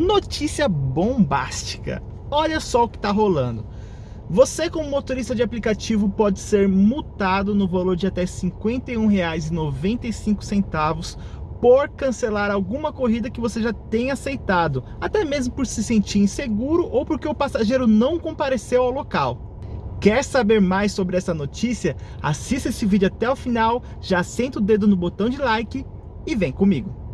Notícia bombástica. Olha só o que está rolando. Você como motorista de aplicativo pode ser multado no valor de até R$ 51,95 por cancelar alguma corrida que você já tenha aceitado, até mesmo por se sentir inseguro ou porque o passageiro não compareceu ao local. Quer saber mais sobre essa notícia? Assista esse vídeo até o final, já senta o dedo no botão de like e vem comigo.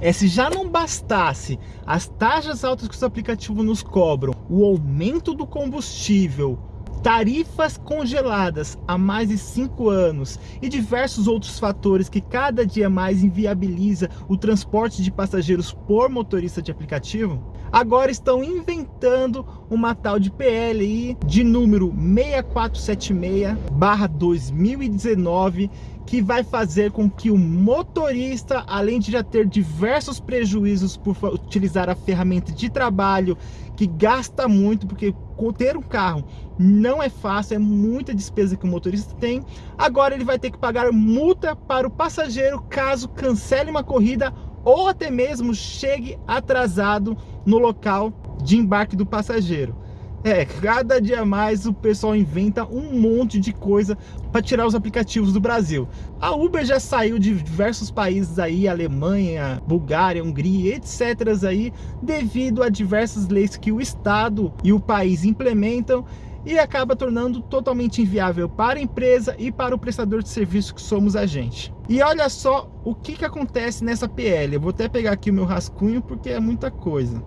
É, se já não bastasse as taxas altas que os aplicativos nos cobram, o aumento do combustível, tarifas congeladas há mais de cinco anos e diversos outros fatores que cada dia mais inviabiliza o transporte de passageiros por motorista de aplicativo, agora estão inventando uma tal de PLI de número 6476/2019 que vai fazer com que o motorista, além de já ter diversos prejuízos por utilizar a ferramenta de trabalho, que gasta muito, porque ter um carro não é fácil, é muita despesa que o motorista tem, agora ele vai ter que pagar multa para o passageiro caso cancele uma corrida ou até mesmo chegue atrasado no local de embarque do passageiro. É, cada dia mais o pessoal inventa um monte de coisa para tirar os aplicativos do Brasil. A Uber já saiu de diversos países aí, Alemanha, Bulgária, Hungria, etc. aí, devido a diversas leis que o Estado e o país implementam e acaba tornando totalmente inviável para a empresa e para o prestador de serviço que somos a gente. E olha só o que, que acontece nessa PL. Eu vou até pegar aqui o meu rascunho porque é muita coisa.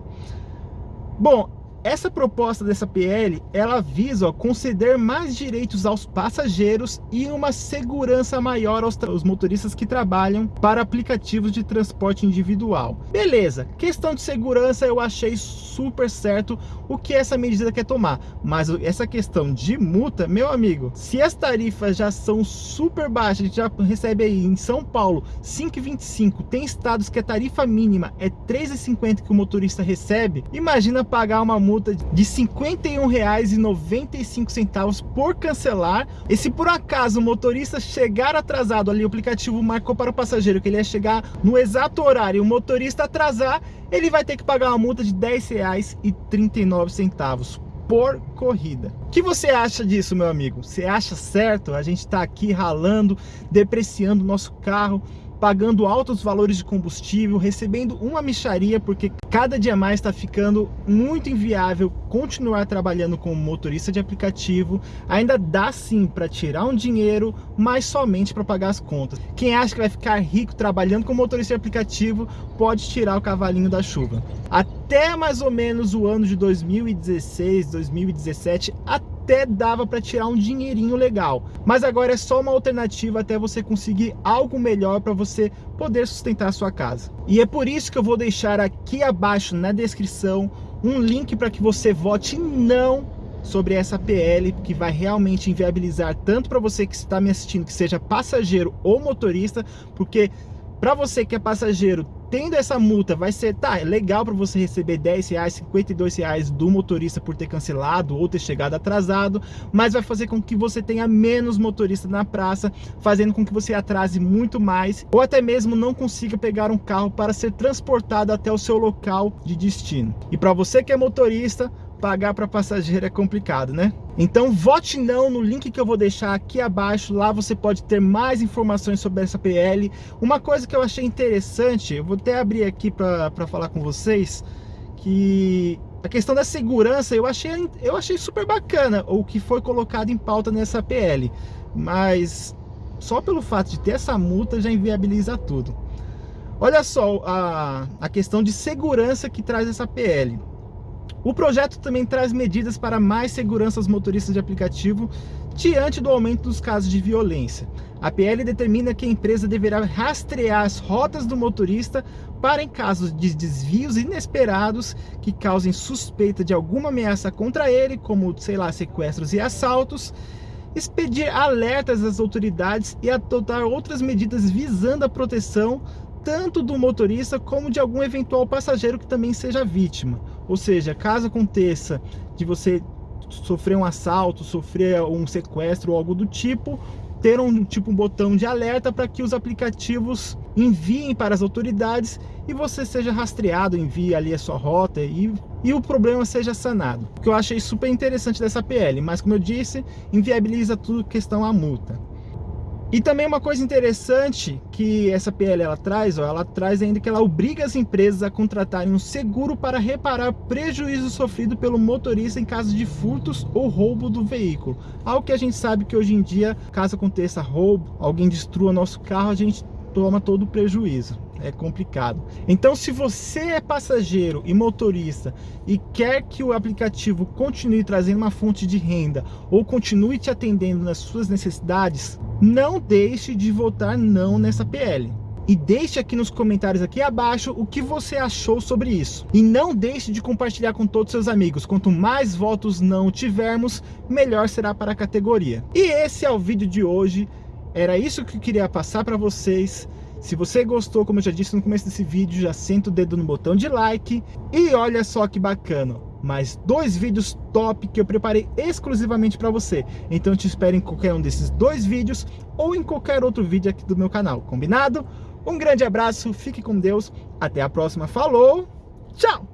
Bom, essa proposta dessa PL, ela visa ó, conceder mais direitos aos passageiros e uma segurança maior aos, aos, motoristas que trabalham para aplicativos de transporte individual. Beleza, questão de segurança eu achei super certo o que essa medida quer tomar, mas essa questão de multa, meu amigo, se as tarifas já são super baixas, a gente já recebe aí em São Paulo 5,25, tem estados que a tarifa mínima é 3,50 que o motorista recebe, imagina pagar uma multa multa de R$ 51,95 por cancelar. E se por acaso o motorista chegar atrasado ali, o aplicativo marcou para o passageiro que ele ia chegar no exato horário e o motorista atrasar, ele vai ter que pagar uma multa de R$ 10,39 por corrida. O que você acha disso, meu amigo? Você acha certo? A gente está aqui ralando, depreciando o nosso carro, pagando altos valores de combustível, recebendo uma micharia, porque cada dia mais está ficando muito inviável continuar trabalhando como motorista de aplicativo. Ainda dá sim para tirar um dinheiro, mas somente para pagar as contas. Quem acha que vai ficar rico trabalhando como motorista de aplicativo, pode tirar o cavalinho da chuva. Até mais ou menos o ano de 2016, 2017, até até dava para tirar um dinheirinho legal. Mas agora é só uma alternativa até você conseguir algo melhor para você poder sustentar a sua casa. E é por isso que eu vou deixar aqui abaixo na descrição um link para que você vote não sobre essa PL que vai realmente inviabilizar tanto para você que está me assistindo, que seja passageiro ou motorista, porque para você que é passageiro, tendo essa multa, vai ser, tá, é legal para você receber 10 reais, 52 reais do motorista por ter cancelado ou ter chegado atrasado, mas vai fazer com que você tenha menos motorista na praça, fazendo com que você atrase muito mais, ou até mesmo não consiga pegar um carro para ser transportado até o seu local de destino. E para você que é motorista, pagar para passageiro é complicado, né? Então vote não no link que eu vou deixar aqui abaixo, lá você pode ter mais informações sobre essa PL. Uma coisa que eu achei interessante, eu vou até abrir aqui para falar com vocês, que a questão da segurança eu achei, eu achei super bacana o que foi colocado em pauta nessa PL, mas só pelo fato de ter essa multa já inviabiliza tudo. Olha só a, a questão de segurança que traz essa PL. O projeto também traz medidas para mais segurança aos motoristas de aplicativo diante do aumento dos casos de violência. A PL determina que a empresa deverá rastrear as rotas do motorista para em casos de desvios inesperados que causem suspeita de alguma ameaça contra ele, como, sei lá, sequestros e assaltos, expedir alertas às autoridades e adotar outras medidas visando a proteção tanto do motorista como de algum eventual passageiro que também seja vítima. Ou seja, caso aconteça de você sofrer um assalto, sofrer um sequestro ou algo do tipo, ter um tipo um botão de alerta para que os aplicativos enviem para as autoridades e você seja rastreado, envie ali a sua rota e, e o problema seja sanado. O que eu achei super interessante dessa PL, mas como eu disse, inviabiliza tudo questão a multa. E também uma coisa interessante que essa PL ela traz, ó, ela traz ainda que ela obriga as empresas a contratarem um seguro para reparar prejuízo sofrido pelo motorista em caso de furtos ou roubo do veículo. Algo que a gente sabe que hoje em dia, caso aconteça roubo, alguém destrua nosso carro, a gente toma todo o prejuízo é complicado. Então, se você é passageiro e motorista e quer que o aplicativo continue trazendo uma fonte de renda ou continue te atendendo nas suas necessidades, não deixe de votar não nessa PL. E deixe aqui nos comentários aqui abaixo o que você achou sobre isso. E não deixe de compartilhar com todos seus amigos. Quanto mais votos não tivermos, melhor será para a categoria. E esse é o vídeo de hoje. Era isso que eu queria passar para vocês. Se você gostou, como eu já disse no começo desse vídeo, já senta o dedo no botão de like. E olha só que bacana, mais dois vídeos top que eu preparei exclusivamente para você. Então te espero em qualquer um desses dois vídeos ou em qualquer outro vídeo aqui do meu canal, combinado? Um grande abraço, fique com Deus, até a próxima, falou, tchau!